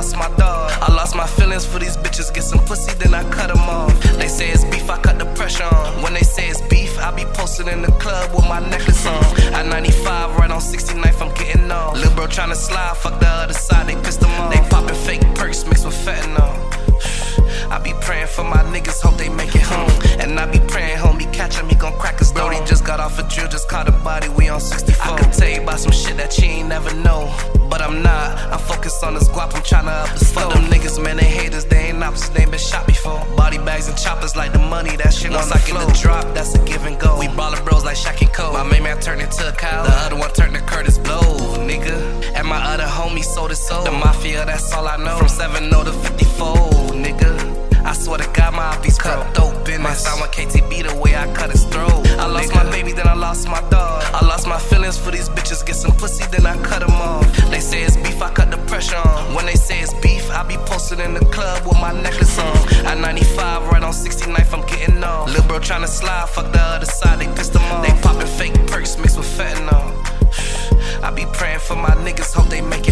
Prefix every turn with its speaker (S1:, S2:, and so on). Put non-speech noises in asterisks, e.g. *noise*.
S1: lost my dog. I lost my feelings for these bitches. Get some pussy, then I cut them off. They say it's beef, I cut the pressure on. When they say it's beef, I be posted in the club with my necklace on. At 95, right on 69th, I'm getting off. Lil' bro tryna slide, fuck the other side, they pissed them off. They poppin' fake perks mixed with fentanyl. *sighs* I be praying for my niggas, hope they make it home. And I be praying, homie, catch him, he gon' crack his Brody just got off a drill, just caught a body, we on 64. I could tell you about some shit that you ain't never know. But I'm not, I'm focused on this guap, I'm tryna up the Fuck them niggas, man, they haters, they ain't opposites, they been shot before. Body bags and choppers like the money, that shit Once I get the drop, that's a give and go. We ballin' bros like Shaq and Cole. My main man turned into a cow, the other one turned to Kurtis Blow, nigga. And my other homie sold his soul. The mafia, that's all I know. From 7 0 to 54, nigga. I swear to God, my beats cut dope in My sound with KTB the way I cut his throat. I lost my baby, then I lost my dog. I lost my feelings for these bitches. Get some pussy, then I the club with my necklace on. At 95, right on 69th, I'm getting off. Lil' bro tryna slide, fuck the other side, they pissed them off. They poppin' fake perks mixed with fentanyl. *sighs* I be praying for my niggas, hope they make it.